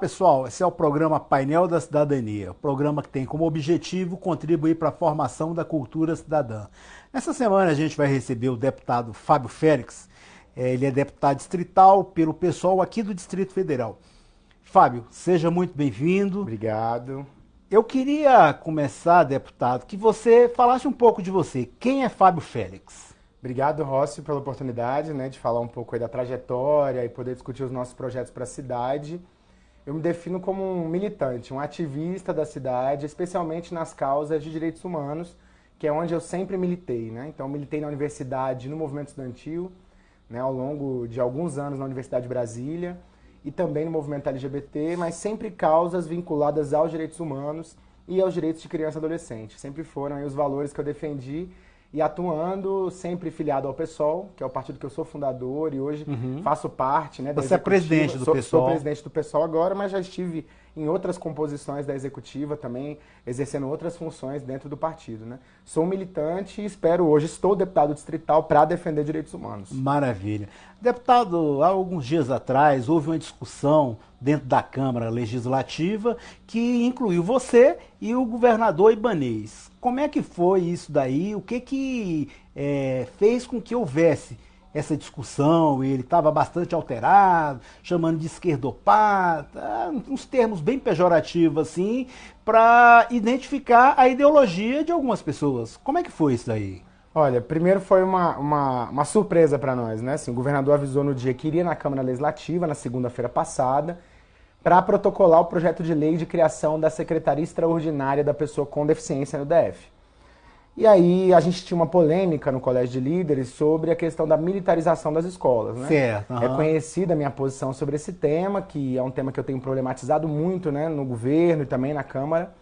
Olá pessoal, esse é o programa Painel da Cidadania, programa que tem como objetivo contribuir para a formação da cultura cidadã. Nessa semana a gente vai receber o deputado Fábio Félix, é, ele é deputado distrital pelo pessoal aqui do Distrito Federal. Fábio, seja muito bem-vindo. Obrigado. Eu queria começar, deputado, que você falasse um pouco de você. Quem é Fábio Félix? Obrigado, Rossi, pela oportunidade né, de falar um pouco da trajetória e poder discutir os nossos projetos para a cidade. Eu me defino como um militante, um ativista da cidade, especialmente nas causas de direitos humanos, que é onde eu sempre militei. Né? Então, militei na universidade, no movimento estudantil, né, ao longo de alguns anos na Universidade de Brasília, e também no movimento LGBT, mas sempre causas vinculadas aos direitos humanos e aos direitos de criança e adolescente. Sempre foram os valores que eu defendi e atuando sempre filiado ao PSOL, que é o partido que eu sou fundador e hoje uhum. faço parte. Né, Você é presidente do sou, PSOL? Sou presidente do PSOL agora, mas já estive em outras composições da executiva também, exercendo outras funções dentro do partido. Né? Sou militante e espero hoje, estou deputado distrital para defender direitos humanos. Maravilha. Deputado, há alguns dias atrás houve uma discussão dentro da Câmara Legislativa que incluiu você e o governador Ibanês. Como é que foi isso daí? O que que é, fez com que houvesse essa discussão, ele estava bastante alterado, chamando de esquerdopata, uns termos bem pejorativos assim, para identificar a ideologia de algumas pessoas. Como é que foi isso daí? Olha, primeiro foi uma, uma, uma surpresa para nós, né? Assim, o governador avisou no dia que iria na Câmara Legislativa, na segunda-feira passada, para protocolar o projeto de lei de criação da Secretaria Extraordinária da Pessoa com Deficiência no DF. E aí a gente tinha uma polêmica no Colégio de Líderes sobre a questão da militarização das escolas. Né? Certo. Uhum. É conhecida a minha posição sobre esse tema, que é um tema que eu tenho problematizado muito né, no governo e também na Câmara.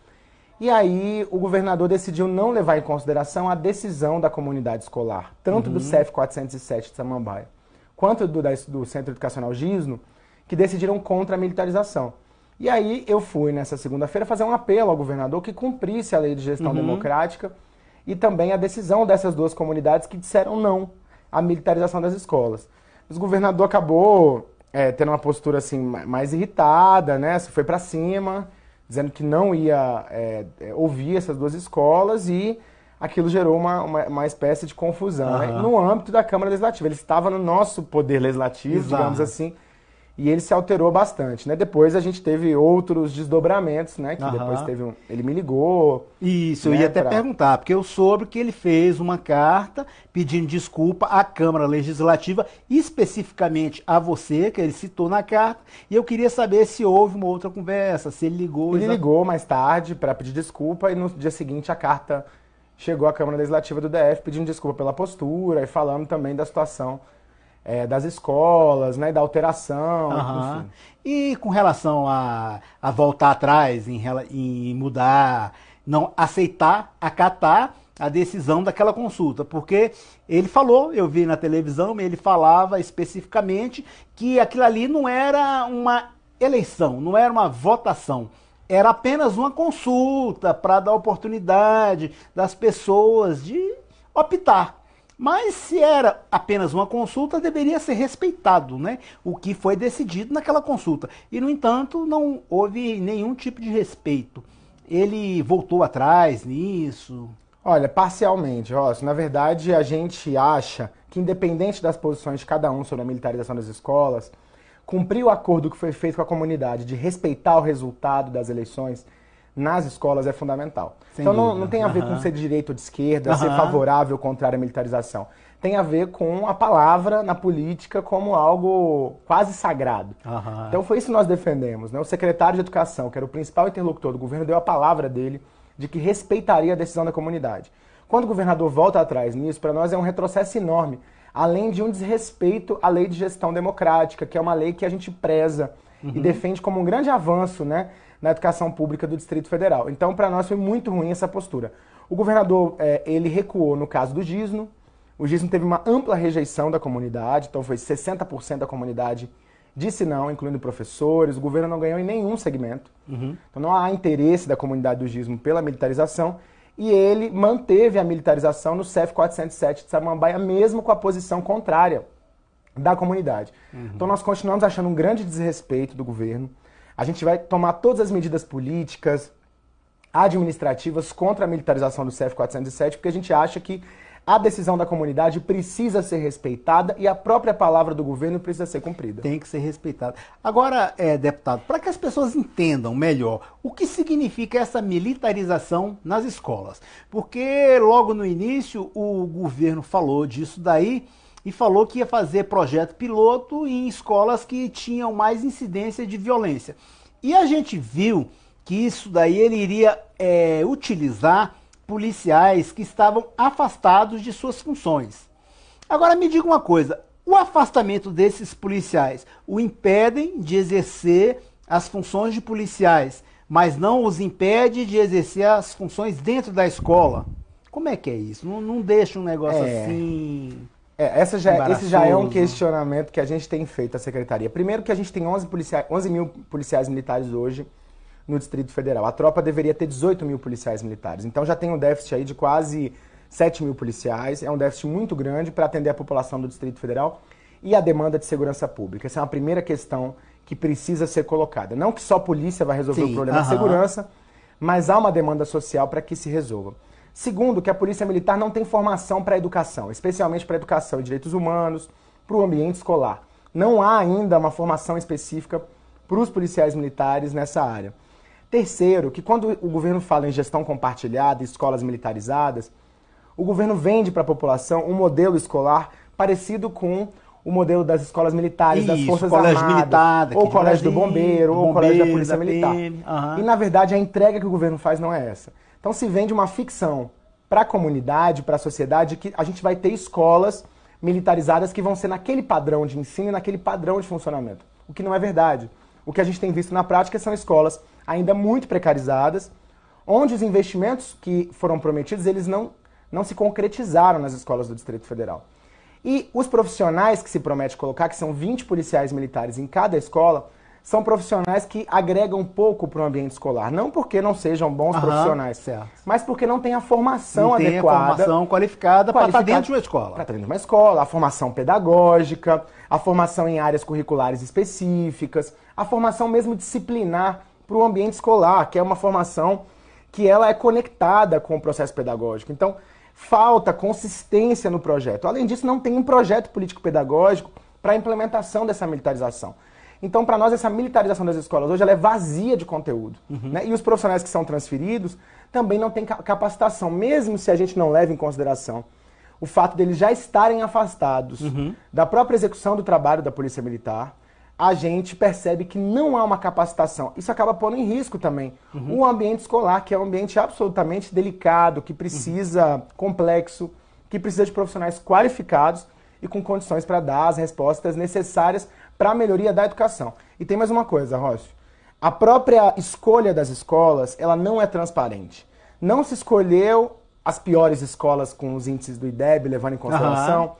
E aí o governador decidiu não levar em consideração a decisão da comunidade escolar, tanto uhum. do CEF 407 de Samambaia, quanto do, do Centro Educacional Gisno, que decidiram contra a militarização. E aí eu fui nessa segunda-feira fazer um apelo ao governador que cumprisse a lei de gestão uhum. democrática e também a decisão dessas duas comunidades que disseram não à militarização das escolas. O governador acabou é, tendo uma postura assim mais irritada, né? Se foi para cima, dizendo que não ia é, é, ouvir essas duas escolas e aquilo gerou uma, uma, uma espécie de confusão uhum. né? no âmbito da Câmara Legislativa. Ele estava no nosso poder legislativo, Exato. digamos assim, e ele se alterou bastante, né? Depois a gente teve outros desdobramentos, né? Que depois teve um... Ele me ligou. Isso, né, eu ia até pra... perguntar, porque eu soube que ele fez uma carta pedindo desculpa à Câmara Legislativa, especificamente a você, que ele citou na carta, e eu queria saber se houve uma outra conversa, se ele ligou. Ele ligou mais tarde para pedir desculpa e no dia seguinte a carta chegou à Câmara Legislativa do DF pedindo desculpa pela postura e falando também da situação é, das escolas, né, da alteração, uhum. enfim. E com relação a, a voltar atrás, em, em mudar, não aceitar, acatar a decisão daquela consulta, porque ele falou, eu vi na televisão, ele falava especificamente que aquilo ali não era uma eleição, não era uma votação, era apenas uma consulta para dar oportunidade das pessoas de optar mas se era apenas uma consulta, deveria ser respeitado né, o que foi decidido naquela consulta. E, no entanto, não houve nenhum tipo de respeito. Ele voltou atrás nisso? Olha, parcialmente, Ross. Na verdade, a gente acha que, independente das posições de cada um sobre a militarização das escolas, cumprir o acordo que foi feito com a comunidade de respeitar o resultado das eleições nas escolas é fundamental. Sem então não, não, tem a ver uhum. com ser de direita ou de esquerda, uhum. ser favorável ou contrário à militarização. Tem a ver com a palavra na política como algo quase sagrado. Uhum. Então foi isso que nós defendemos. Né? O secretário de Educação, que era o principal interlocutor do governo, deu a palavra dele de que respeitaria a decisão da comunidade. Quando o governador volta atrás nisso, para nós é um retrocesso enorme, além de um desrespeito à lei de gestão democrática, que é uma lei que a gente preza e uhum. defende como um grande avanço, né? Na educação pública do Distrito Federal. Então, para nós foi muito ruim essa postura. O governador, é, ele recuou no caso do Gisno. O Gisno teve uma ampla rejeição da comunidade, então foi 60% da comunidade disse não, incluindo professores. O governo não ganhou em nenhum segmento. Uhum. Então não há interesse da comunidade do Gismo pela militarização. E ele manteve a militarização no CEF 407 de Samambaia, mesmo com a posição contrária da comunidade. Uhum. Então nós continuamos achando um grande desrespeito do governo A gente vai tomar todas as medidas políticas, administrativas contra a militarização do CF-407, porque a gente acha que a decisão da comunidade precisa ser respeitada e a própria palavra do governo precisa ser cumprida. Tem que ser respeitada. Agora, é, deputado, para que as pessoas entendam melhor o que significa essa militarização nas escolas, porque logo no início o governo falou disso daí e falou que ia fazer projeto piloto em escolas que tinham mais incidência de violência. E a gente viu que isso daí ele iria é, utilizar policiais que estavam afastados de suas funções. Agora me diga uma coisa, o afastamento desses policiais o impedem de exercer as funções de policiais, mas não os impede de exercer as funções dentro da escola. Como é que é isso? Não, não deixa um negócio é. assim. É, essa já, esse já é um questionamento que a gente tem feito à secretaria. Primeiro que a gente tem 11, policiais, 11 mil policiais militares hoje no Distrito Federal. A tropa deveria ter 18 mil policiais militares. Então já tem um déficit aí de quase 7 mil policiais. É um déficit muito grande para atender a população do Distrito Federal e a demanda de segurança pública. Essa é uma primeira questão que precisa ser colocada. Não que só a polícia vai resolver Sim, o problema uh -huh. de segurança, mas há uma demanda social para que se resolva. Segundo, que a Polícia Militar não tem formação para a educação, especialmente para a educação e direitos humanos, para o ambiente escolar. Não há ainda uma formação específica para os policiais militares nessa área. Terceiro, que quando o governo fala em gestão compartilhada, escolas militarizadas, o governo vende para a população um modelo escolar parecido com o modelo das escolas militares, Isso, das Forças colégio Armadas, militar, ou colégio do bombeiro, ou colégio da Polícia da Militar. Uhum. E, na verdade, a entrega que o governo faz não é essa. Então, se vende uma ficção para a comunidade, para a sociedade, que a gente vai ter escolas militarizadas que vão ser naquele padrão de ensino e naquele padrão de funcionamento. O que não é verdade. O que a gente tem visto na prática são escolas ainda muito precarizadas, onde os investimentos que foram prometidos, eles não, não se concretizaram nas escolas do Distrito Federal. E os profissionais que se promete colocar, que são 20 policiais militares em cada escola, são profissionais que agregam pouco para o ambiente escolar. Não porque não sejam bons Aham, profissionais, certo. mas porque não tem a formação não tem adequada. a formação qualificada, para estar dentro de uma escola. Para estar dentro de uma escola, a formação pedagógica, a formação em áreas curriculares específicas, a formação mesmo disciplinar para o ambiente escolar, que é uma formação que ela é conectada com o processo pedagógico. Então, falta consistência no projeto. Além disso, não tem um projeto político-pedagógico para a implementação dessa militarização. Então, para nós, essa militarização das escolas hoje ela é vazia de conteúdo. Uhum. Né? E os profissionais que são transferidos também não têm capacitação, mesmo se a gente não leva em consideração o fato deles já estarem afastados uhum. da própria execução do trabalho da Polícia Militar, a gente percebe que não há uma capacitação. Isso acaba pondo em risco também uhum. o ambiente escolar, que é um ambiente absolutamente delicado, que precisa, uhum. complexo, que precisa de profissionais qualificados e com condições para dar as respostas necessárias para a melhoria da educação. E tem mais uma coisa, Rócio. A própria escolha das escolas, ela não é transparente. Não se escolheu as piores escolas com os índices do IDEB, levando em consideração. Uhum.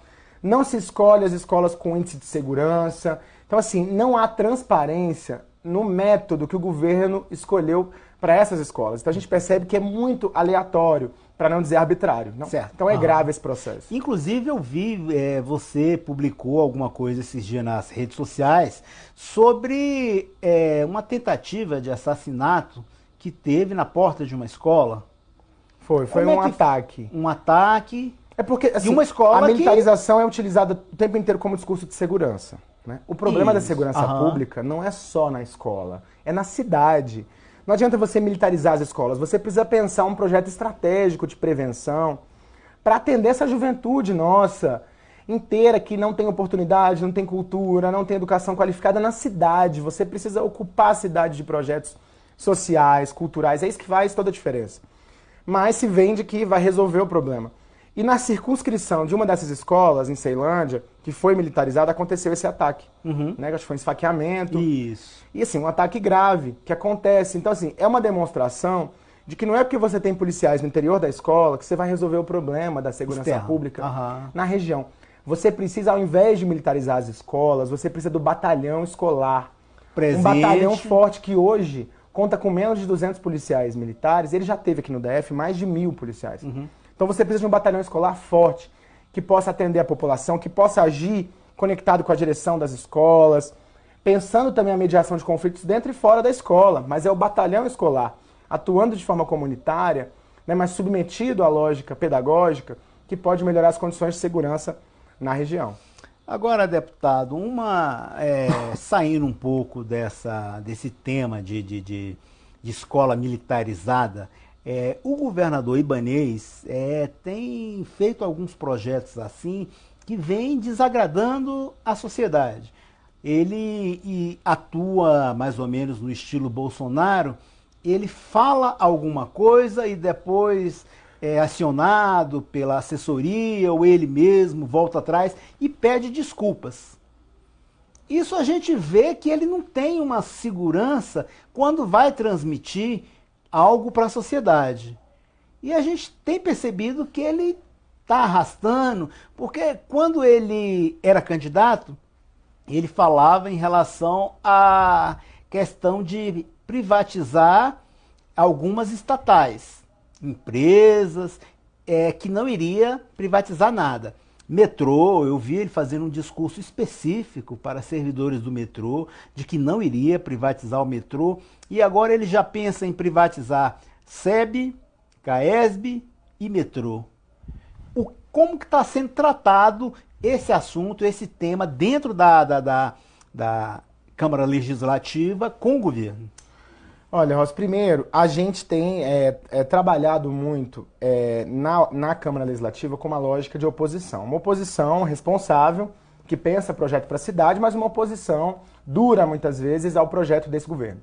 Não se escolhe as escolas com índice de segurança. Então, assim, não há transparência no método que o governo escolheu para essas escolas. Então a gente percebe que é muito aleatório, para não dizer arbitrário. Não? Certo. Então é grave esse processo. Inclusive eu vi, é, você publicou alguma coisa esses dias nas redes sociais sobre é, uma tentativa de assassinato que teve na porta de uma escola. Foi, foi Como um é ataque. Um ataque. É porque assim, uma escola a militarização que... é utilizada o tempo inteiro como discurso de segurança. Né? O problema Isso. da segurança pública não é só na escola, é na cidade. Não adianta você militarizar as escolas, você precisa pensar um projeto estratégico de prevenção para atender essa juventude nossa inteira que não tem oportunidade, não tem cultura, não tem educação qualificada na cidade. Você precisa ocupar a cidade de projetos sociais, culturais, é isso que faz toda a diferença. Mas se vende que vai resolver o problema. E na circunscrição de uma dessas escolas, em Ceilândia, que foi militarizada, aconteceu esse ataque. Uhum. Né? Acho que foi um esfaqueamento. Isso. E assim, um ataque grave que acontece. Então, assim, é uma demonstração de que não é porque você tem policiais no interior da escola que você vai resolver o problema da segurança Externo. pública uhum. na região. Você precisa, ao invés de militarizar as escolas, você precisa do batalhão escolar. Presente. Um batalhão forte que hoje conta com menos de 200 policiais militares. Ele já teve aqui no DF mais de mil policiais. Uhum. Então você precisa de um batalhão escolar forte, que possa atender a população, que possa agir conectado com a direção das escolas, pensando também a mediação de conflitos dentro e fora da escola, mas é o batalhão escolar, atuando de forma comunitária, né, mas submetido à lógica pedagógica, que pode melhorar as condições de segurança na região. Agora, deputado, uma é, saindo um pouco dessa, desse tema de, de, de, de escola militarizada, é, o governador Ibanês é, tem feito alguns projetos assim que vêm desagradando a sociedade. Ele atua mais ou menos no estilo Bolsonaro, ele fala alguma coisa e depois é acionado pela assessoria ou ele mesmo volta atrás e pede desculpas. Isso a gente vê que ele não tem uma segurança quando vai transmitir algo para a sociedade. E a gente tem percebido que ele está arrastando, porque quando ele era candidato, ele falava em relação à questão de privatizar algumas estatais, empresas, é, que não iria privatizar nada. Metrô, eu vi ele fazendo um discurso específico para servidores do metrô, de que não iria privatizar o metrô, e agora ele já pensa em privatizar SEB, CAESB e metrô. O, como que está sendo tratado esse assunto, esse tema dentro da, da, da, da Câmara Legislativa com o governo? Olha, Ross, primeiro, a gente tem é, é, trabalhado muito é, na, na Câmara Legislativa com uma lógica de oposição. Uma oposição responsável, que pensa projeto para a cidade, mas uma oposição dura, muitas vezes, ao projeto desse governo.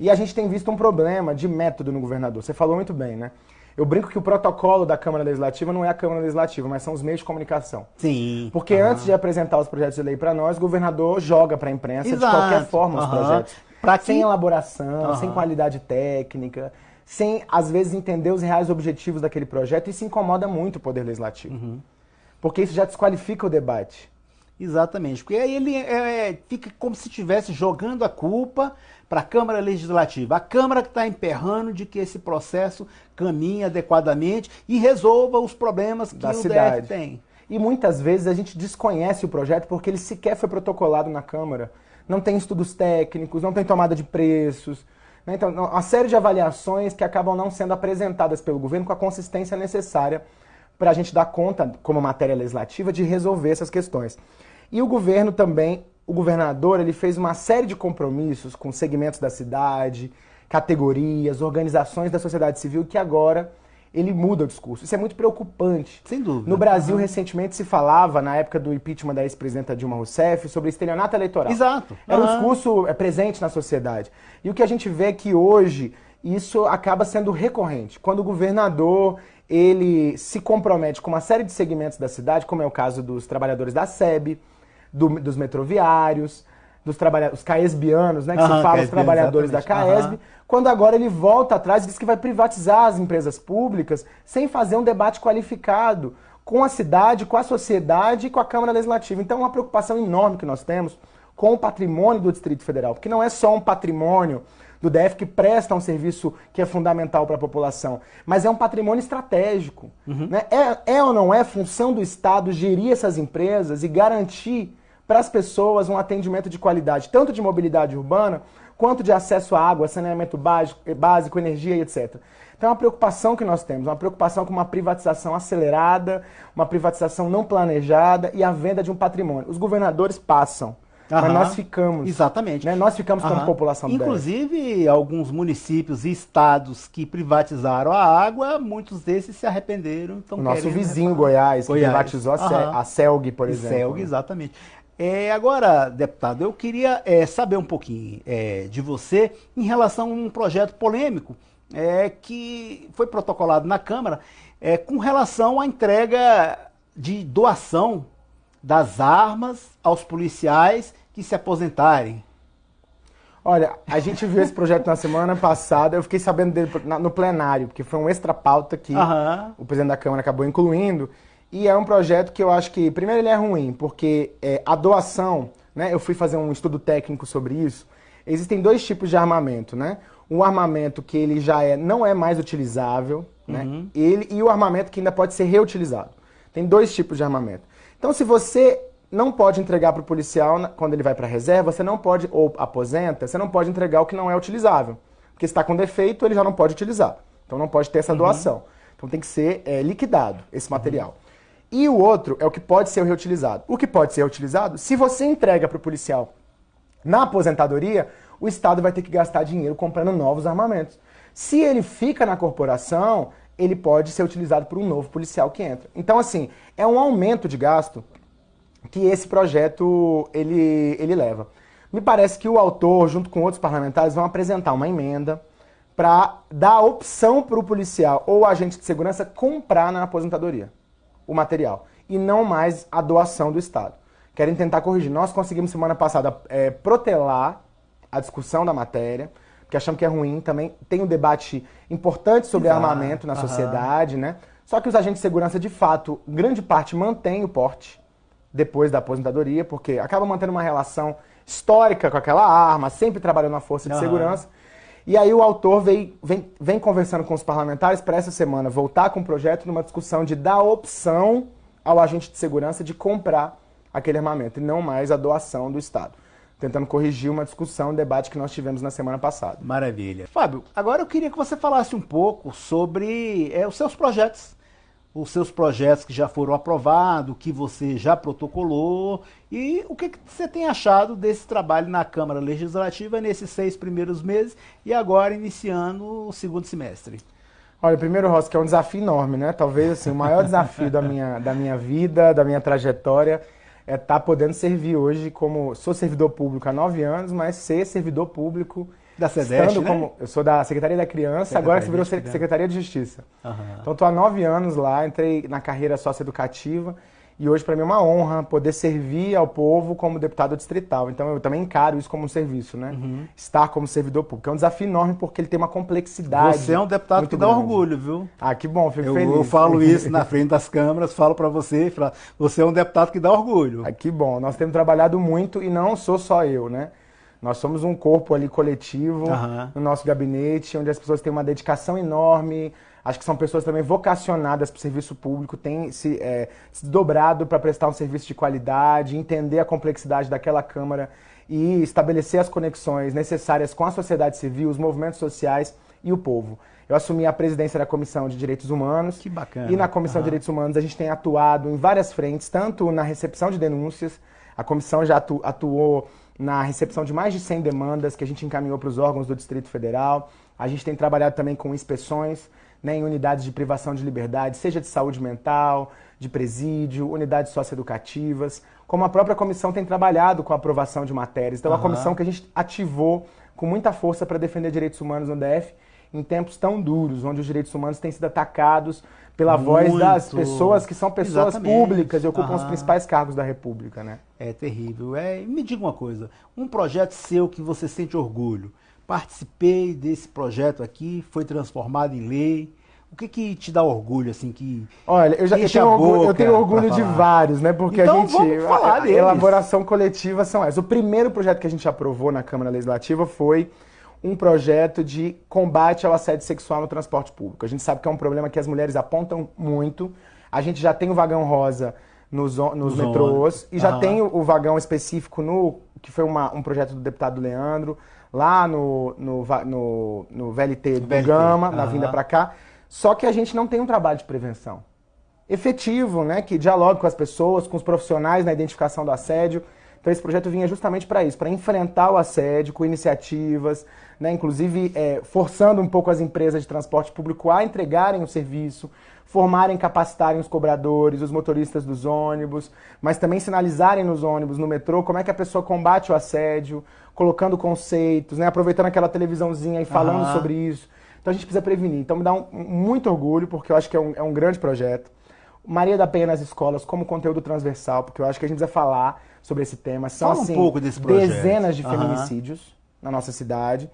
E a gente tem visto um problema de método no governador. Você falou muito bem, né? Eu brinco que o protocolo da Câmara Legislativa não é a Câmara Legislativa, mas são os meios de comunicação. Sim. Porque uhum. antes de apresentar os projetos de lei para nós, o governador joga para a imprensa Exato. de qualquer forma uhum. os projetos. Pra sem elaboração, uhum. sem qualidade técnica, sem, às vezes, entender os reais objetivos daquele projeto. Isso incomoda muito o Poder Legislativo. Uhum. Porque isso já desqualifica o debate. Exatamente, porque aí ele é, é fica como se estivesse jogando a culpa para a Câmara Legislativa. A Câmara que está emperrando de que esse processo caminhe adequadamente e resolva os problemas que da o cidade. DF tem. E muitas vezes a gente desconhece o projeto porque ele sequer foi protocolado na Câmara não tem estudos técnicos, não tem tomada de preços. Né? Então, uma série de avaliações que acabam não sendo apresentadas pelo governo com a consistência necessária para a gente dar conta, como matéria legislativa, de resolver essas questões. E o governo também, o governador, ele fez uma série de compromissos com segmentos da cidade, categorias, organizações da sociedade civil que agora ele muda o discurso. Isso é muito preocupante. Sem dúvida. No Brasil, uhum. recentemente se falava, na época do impeachment da ex-presidenta Dilma Rousseff, sobre estelionato eleitoral. Exato. Era uhum. um discurso é, presente na sociedade. E o que a gente vê é que hoje isso acaba sendo recorrente. Quando o governador ele se compromete com uma série de segmentos da cidade, como é o caso dos trabalhadores da SEB, do, dos metroviários, dos trabalhadores, os caesbianos, né, que uhum, se fala os trabalhadores da Caesb, uhum. Quando agora ele volta atrás e diz que vai privatizar as empresas públicas sem fazer um debate qualificado com a cidade, com a sociedade e com a Câmara Legislativa. Então é uma preocupação enorme que nós temos com o patrimônio do Distrito Federal, porque não é só um patrimônio do DF que presta um serviço que é fundamental para a população, mas é um patrimônio estratégico. Uhum. Né? É, é ou não é função do Estado gerir essas empresas e garantir para as pessoas um atendimento de qualidade, tanto de mobilidade urbana, quanto de acesso à água, saneamento básico, básico energia e etc. Então é uma preocupação que nós temos, uma preocupação com uma privatização acelerada, uma privatização não planejada e a venda de um patrimônio. Os governadores passam. Uhum. Mas nós ficamos. Exatamente. Né? Nós ficamos uhum. como população Inclusive, alguns municípios e estados que privatizaram a água, muitos desses se arrependeram. O nosso vizinho Goiás, que Goiás. privatizou uhum. a CELG, por exemplo. CELG, exatamente. É, agora, deputado, eu queria é, saber um pouquinho é, de você em relação a um projeto polêmico é, que foi protocolado na Câmara é, com relação à entrega de doação das armas aos policiais que se aposentarem. Olha, a gente viu esse projeto na semana passada, eu fiquei sabendo dele no plenário, porque foi um extra pauta que uhum. o presidente da Câmara acabou incluindo. E é um projeto que eu acho que, primeiro, ele é ruim, porque é, a doação, né, eu fui fazer um estudo técnico sobre isso. Existem dois tipos de armamento, né? Um armamento que ele já é, não é mais utilizável, né? uhum. né? Ele, e o armamento que ainda pode ser reutilizado. Tem dois tipos de armamento. Então, se você não pode entregar para o policial quando ele vai para a reserva, você não pode, ou aposenta, você não pode entregar o que não é utilizável. Porque se está com defeito, ele já não pode utilizar. Então não pode ter essa uhum. doação. Então tem que ser é, liquidado esse material. Uhum. E o outro é o que pode ser reutilizado. O que pode ser reutilizado, se você entrega para o policial na aposentadoria, o Estado vai ter que gastar dinheiro comprando novos armamentos. Se ele fica na corporação, ele pode ser utilizado por um novo policial que entra. Então, assim, é um aumento de gasto que esse projeto ele, ele leva. Me parece que o autor, junto com outros parlamentares, vão apresentar uma emenda para dar opção para o policial ou agente de segurança comprar na aposentadoria o material e não mais a doação do Estado. Querem tentar corrigir. Nós conseguimos semana passada é, protelar a discussão da matéria, porque achamos que é ruim. Também tem um debate importante sobre Exato. armamento na sociedade, né? Só que os agentes de segurança, de fato, grande parte mantém o porte depois da aposentadoria, porque acaba mantendo uma relação histórica com aquela arma, sempre trabalhando na força de uhum. segurança. E aí o autor vem, vem, vem conversando com os parlamentares para essa semana voltar com o projeto numa discussão de dar opção ao agente de segurança de comprar aquele armamento e não mais a doação do Estado. Tentando corrigir uma discussão, um debate que nós tivemos na semana passada. Maravilha. Fábio, agora eu queria que você falasse um pouco sobre é, os seus projetos os seus projetos que já foram aprovados, que você já protocolou e o que, que você tem achado desse trabalho na Câmara Legislativa nesses seis primeiros meses e agora iniciando o segundo semestre. Olha, primeiro, Rossi, que é um desafio enorme, né? Talvez assim, o maior desafio da minha, da minha vida, da minha trajetória, é estar tá podendo servir hoje como. Sou servidor público há nove anos, mas ser servidor público da SEDEST, né? como, eu sou da Secretaria da Criança, Secretaria agora você virou de Secretaria de Justiça. Uhum. Então estou há nove anos lá, entrei na carreira socioeducativa e hoje para mim é uma honra poder servir ao povo como deputado distrital. Então eu também encaro isso como um serviço, né? Uhum. Estar como servidor público. É um desafio enorme porque ele tem uma complexidade. Você é um deputado que dá orgulho, viu? Ah, que bom, fico eu, feliz. Eu falo isso na frente das câmeras, falo para você, você é um deputado que dá orgulho. Ah, que bom. Nós temos trabalhado muito e não sou só eu, né? Nós somos um corpo ali coletivo uhum. no nosso gabinete, onde as pessoas têm uma dedicação enorme. Acho que são pessoas também vocacionadas para o serviço público, têm se, é, se dobrado para prestar um serviço de qualidade, entender a complexidade daquela Câmara e estabelecer as conexões necessárias com a sociedade civil, os movimentos sociais e o povo. Eu assumi a presidência da Comissão de Direitos Humanos. Que bacana. E na Comissão uhum. de Direitos Humanos a gente tem atuado em várias frentes, tanto na recepção de denúncias, a comissão já atu atuou na recepção de mais de 100 demandas que a gente encaminhou para os órgãos do Distrito Federal. A gente tem trabalhado também com inspeções né, em unidades de privação de liberdade, seja de saúde mental, de presídio, unidades socioeducativas, como a própria comissão tem trabalhado com a aprovação de matérias. Então, é uma comissão que a gente ativou com muita força para defender direitos humanos no DF em tempos tão duros, onde os direitos humanos têm sido atacados pela Muito. voz das pessoas que são pessoas Exatamente. públicas e ocupam uhum. os principais cargos da República, né? É terrível. É, me diga uma coisa, um projeto seu que você sente orgulho. Participei desse projeto aqui, foi transformado em lei. O que que te dá orgulho, assim, que... Olha, eu, já, eu tenho orgulho, eu tenho orgulho de vários, né? Porque então, a gente... A, a elaboração coletiva são essas. O primeiro projeto que a gente aprovou na Câmara Legislativa foi um projeto de combate ao assédio sexual no transporte público. A gente sabe que é um problema que as mulheres apontam muito. A gente já tem o vagão rosa nos, nos metrôs e já tem o, o, vagão específico no que foi uma, um projeto do deputado Leandro lá no, no, no, no VLT do VLT. Gama, na vinda para cá. Só que a gente não tem um trabalho de prevenção efetivo, né, que dialogue com as pessoas, com os profissionais na identificação do assédio. Então esse projeto vinha justamente para isso, para enfrentar o assédio com iniciativas, né, inclusive é, forçando um pouco as empresas de transporte público a entregarem o serviço, formarem, capacitarem os cobradores, os motoristas dos ônibus, mas também sinalizarem nos ônibus, no metrô, como é que a pessoa combate o assédio, colocando conceitos, né, aproveitando aquela televisãozinha e falando uhum. sobre isso. Então a gente precisa prevenir. Então me dá um, muito orgulho, porque eu acho que é um, é um grande projeto. Maria da Penha nas escolas como conteúdo transversal, porque eu acho que a gente precisa falar sobre esse tema. São Fala assim, um pouco desse projeto. dezenas de feminicídios uhum. na nossa cidade.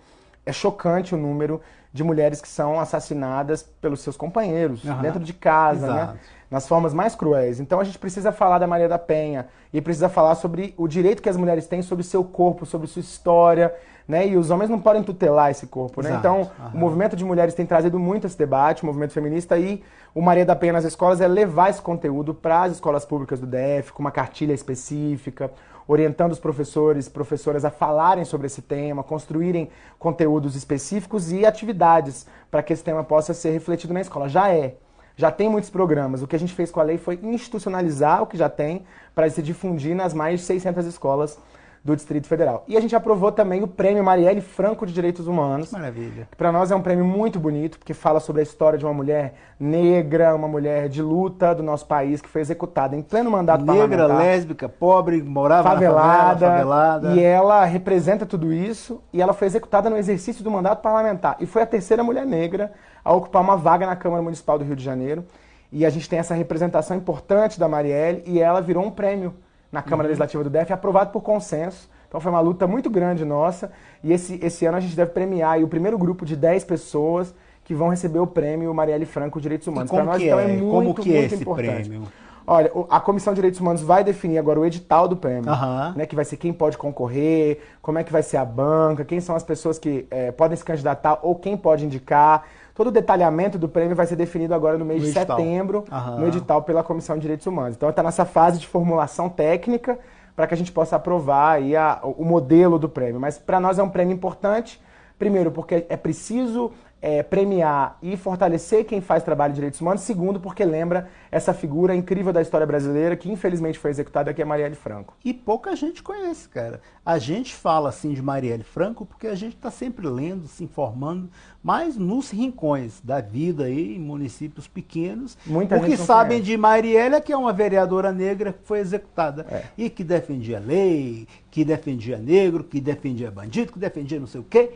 É chocante o número de mulheres que são assassinadas pelos seus companheiros, uhum. dentro de casa, né? Exato. né? nas formas mais cruéis. Então a gente precisa falar da Maria da Penha e precisa falar sobre o direito que as mulheres têm sobre seu corpo, sobre sua história, né? E os homens não podem tutelar esse corpo, né? Exato. Então, Aham. o movimento de mulheres tem trazido muito esse debate, o movimento feminista, e o Maria da Penha nas escolas é levar esse conteúdo para as escolas públicas do DF, com uma cartilha específica, orientando os professores, professoras a falarem sobre esse tema, construírem conteúdos específicos e atividades para que esse tema possa ser refletido na escola. Já é. Já tem muitos programas. O que a gente fez com a lei foi institucionalizar o que já tem para se difundir nas mais de 600 escolas do Distrito Federal. E a gente aprovou também o Prêmio Marielle Franco de Direitos Humanos, Maravilha. que para nós é um prêmio muito bonito, porque fala sobre a história de uma mulher negra, uma mulher de luta do nosso país, que foi executada em pleno mandato Negra, parlamentar lésbica, pobre, morava favelada, na favela, favelada. e ela representa tudo isso e ela foi executada no exercício do mandato parlamentar e foi a terceira mulher negra a ocupar uma vaga na Câmara Municipal do Rio de Janeiro e a gente tem essa representação importante da Marielle e ela virou um prêmio na Câmara Legislativa do DF aprovado por consenso então foi uma luta muito grande nossa e esse, esse ano a gente deve premiar o primeiro grupo de 10 pessoas que vão receber o prêmio Marielle Franco Direitos Humanos. Pra nós, então, é? é muito, Como que é muito esse importante. prêmio? Olha, a Comissão de Direitos Humanos vai definir agora o edital do prêmio, Aham. né, que vai ser quem pode concorrer, como é que vai ser a banca, quem são as pessoas que eh, podem se candidatar ou quem pode indicar. Todo o detalhamento do prêmio vai ser definido agora no mês No de edital. setembro, Aham. no edital pela Comissão de Direitos Humanos. Então está nessa fase de formulação técnica para que a gente possa aprovar a- o modelo do prêmio. Mas para nós é um prêmio importante, primeiro porque é preciso eh, premiar e fortalecer quem faz trabalho de direitos humanos. Segundo, porque lembra essa figura incrível da história brasileira que infelizmente foi executada, que é Marielle Franco. E pouca gente conhece, cara. A gente fala assim de Marielle Franco porque a gente está sempre lendo, se informando, mas nos rincões da vida aí, em municípios pequenos, Muita o que sabem conhece. de Marielle é que é uma vereadora negra que foi executada É. e que defendia lei, que defendia negro, que defendia bandido, que defendia não sei o quê.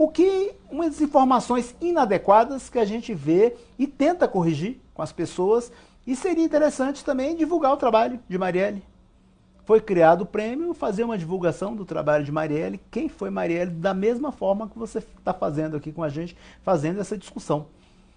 O que umas informações inadequadas que a gente vê e tenta corrigir com as pessoas. E seria interessante também divulgar o trabalho de Marielle. Foi criado o prêmio, fazer uma divulgação do trabalho de Marielle, quem foi Marielle, da mesma forma que você está fazendo aqui com a gente, fazendo essa discussão.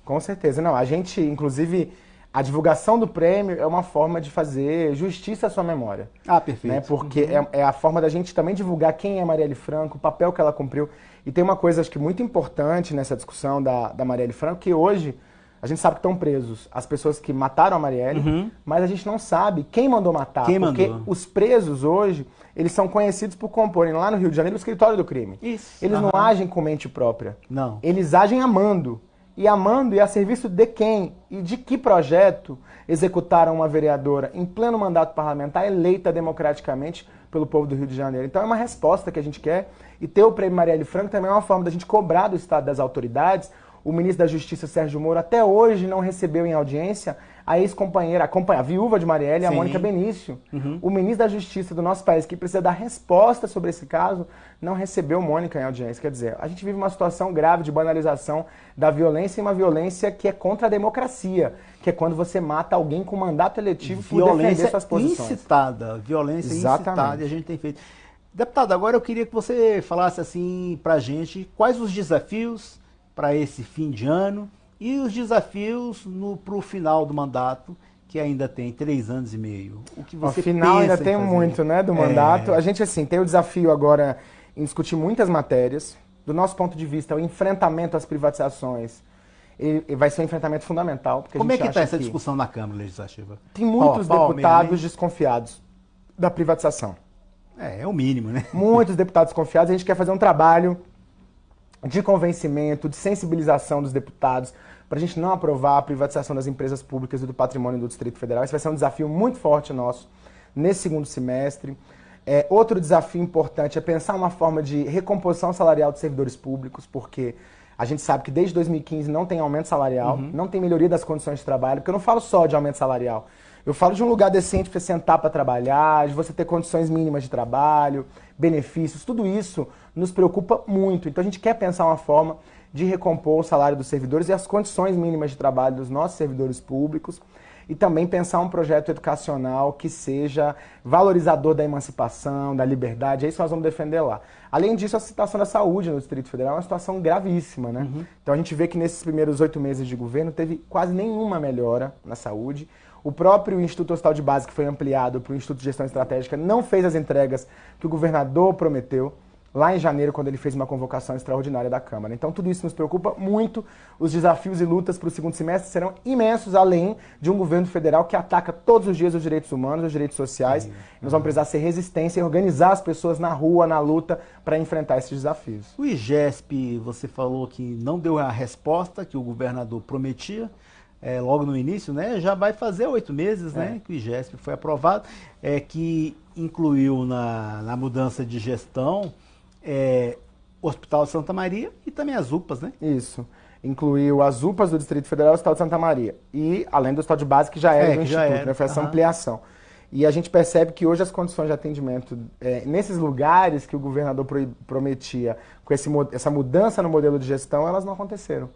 Com certeza. Não, a gente, inclusive, a divulgação do prêmio é uma forma de fazer justiça à sua memória. Ah, perfeito. né? Porque é, é a forma da gente também divulgar quem é Marielle Franco, o papel que ela cumpriu. E tem uma coisa, acho que muito importante nessa discussão da, da Marielle Franco, que hoje a gente sabe que estão presos as pessoas que mataram a Marielle, mas a gente não sabe quem mandou matar. Uhum. Quem porque mandou? os presos hoje, eles são conhecidos por comporem lá no Rio de Janeiro o escritório do crime. Isso. Eles não Aham. agem com mente própria. Não. Eles agem amando. E amando e a serviço de quem? E de que projeto executaram uma vereadora em pleno mandato parlamentar eleita democraticamente pelo povo do Rio de Janeiro? Então é uma resposta que a gente quer. E ter o prêmio Marielle Franco também é uma forma da gente cobrar do Estado das autoridades. O ministro da Justiça, Sérgio Moro, até hoje não recebeu em audiência a ex-companheira, a, a viúva de Marielle, a Sim. Mônica Benício. O ministro da Justiça do nosso país, que precisa dar resposta sobre esse caso, não recebeu Mônica em audiência. Quer dizer, a gente vive uma situação grave de banalização da violência e uma violência que é contra a democracia, que é quando você mata alguém com mandato eletivo por defender violência suas posições. incitada, violência Exatamente. incitada, e a gente tem feito. Deputado, agora eu queria que você falasse assim pra gente quais os desafios para esse fim de ano e os desafios no, pro final do mandato, que ainda tem três anos e meio. O que você final ainda tem muito, né, do É. mandato. A gente, assim, tem o desafio agora em discutir muitas matérias. Do nosso ponto de vista, o enfrentamento às privatizações ele vai ser um enfrentamento fundamental. Como é que está essa discussão na Câmara Legislativa? Tem muitos deputados mesmo, desconfiados da privatização. É, é o mínimo, né? Muitos deputados desconfiados. A gente quer fazer um trabalho de convencimento, de sensibilização dos deputados, para a gente não aprovar a privatização das empresas públicas e do patrimônio do Distrito Federal. Esse vai ser um desafio muito forte nosso nesse segundo semestre. É, outro desafio importante é pensar uma forma de recomposição salarial dos servidores públicos, porque a gente sabe que desde 2015 não tem aumento salarial, não tem melhoria das condições de trabalho, porque eu não falo só de aumento salarial. Eu falo de um lugar decente para você sentar para trabalhar, de você ter condições mínimas de trabalho, benefícios, tudo isso nos preocupa muito. Então a gente quer pensar uma forma de recompor o salário dos servidores e as condições mínimas de trabalho dos nossos servidores públicos e também pensar um projeto educacional que seja valorizador da emancipação, da liberdade, é isso que nós vamos defender lá. Além disso, a situação da saúde no Distrito Federal é uma situação gravíssima, né? Então a gente vê que nesses primeiros oito meses de governo teve quase nenhuma melhora na saúde. O próprio Instituto Hospital de Base, que foi ampliado para o Instituto de Gestão Estratégica, não fez as entregas que o governador prometeu. Lá em janeiro, quando ele fez uma convocação extraordinária da Câmara. Então, tudo isso nos preocupa muito. Os desafios e lutas para o segundo semestre serão imensos, além de um governo federal que ataca todos os dias os direitos humanos, os direitos sociais. Sim. Nós vamos precisar ser resistência e organizar as pessoas na rua, na luta, para enfrentar esses desafios. O IGESP, você falou que não deu a resposta que o governador prometia. É, logo no início, né? Já vai fazer oito meses, né, é. né? Que o IGESP foi aprovado, é, que incluiu na, na mudança de gestão é, Hospital Santa Maria e também as UPAs, né? Isso. Incluiu as UPAs do Distrito Federal e o Hospital de Santa Maria. E além do Hospital de Base, que já era é, do Instituto, era. né? Foi essa uhum. ampliação. E a gente percebe que hoje as condições de atendimento é, nesses lugares que o governador pro, prometia com esse, essa mudança no modelo de gestão, elas não aconteceram.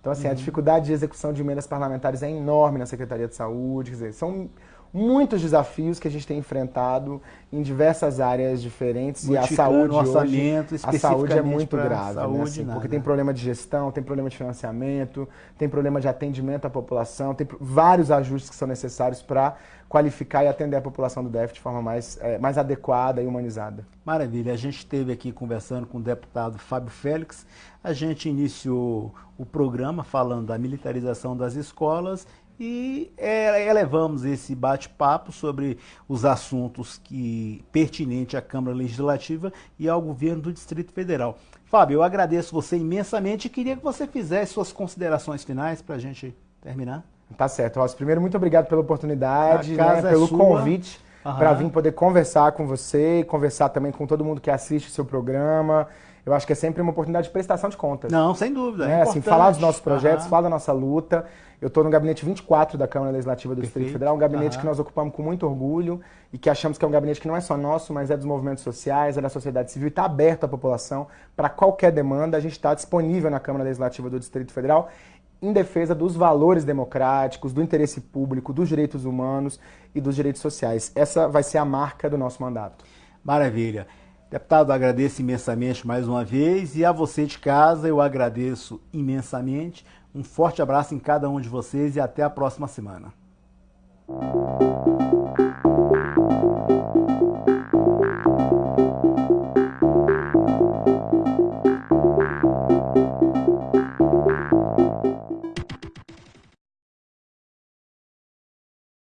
Então, assim, uhum. a dificuldade de execução de emendas parlamentares é enorme na Secretaria de Saúde. Quer dizer, são muitos desafios que a gente tem enfrentado em diversas áreas diferentes e a saúde orçamento hoje, a saúde é muito grave, saúde, né? assim, porque tem problema de gestão, tem problema de financiamento, tem problema de atendimento à população, tem vários ajustes que são necessários para qualificar e atender a população do DF de forma mais, é, mais adequada e humanizada. Maravilha. A gente esteve aqui conversando com o deputado Fábio Félix. A gente iniciou o programa falando da militarização das escolas e é, elevamos esse bate-papo sobre os assuntos que pertinentes à Câmara Legislativa e ao governo do Distrito Federal. Fábio, eu agradeço você imensamente e queria que você fizesse suas considerações finais para a gente terminar. Tá certo, Ross. Primeiro, muito obrigado pela oportunidade, né, é pelo convite para vir poder conversar com você e conversar também com todo mundo que assiste o seu programa eu acho que é sempre uma oportunidade de prestação de contas. Não, sem dúvida. É, é assim, falar dos nossos projetos, uhum. falar da nossa luta. Eu estou no gabinete 24 da Câmara Legislativa do Perfeito. Distrito Federal, um gabinete uhum. que nós ocupamos com muito orgulho e que achamos que é um gabinete que não é só nosso, mas é dos movimentos sociais, é da sociedade civil e está aberto à população para qualquer demanda. A gente está disponível na Câmara Legislativa do Distrito Federal em defesa dos valores democráticos, do interesse público, dos direitos humanos e dos direitos sociais. Essa vai ser a marca do nosso mandato. Maravilha. Deputado, agradeço imensamente mais uma vez e a você de casa eu agradeço imensamente. Um forte abraço em cada um de vocês e até a próxima semana.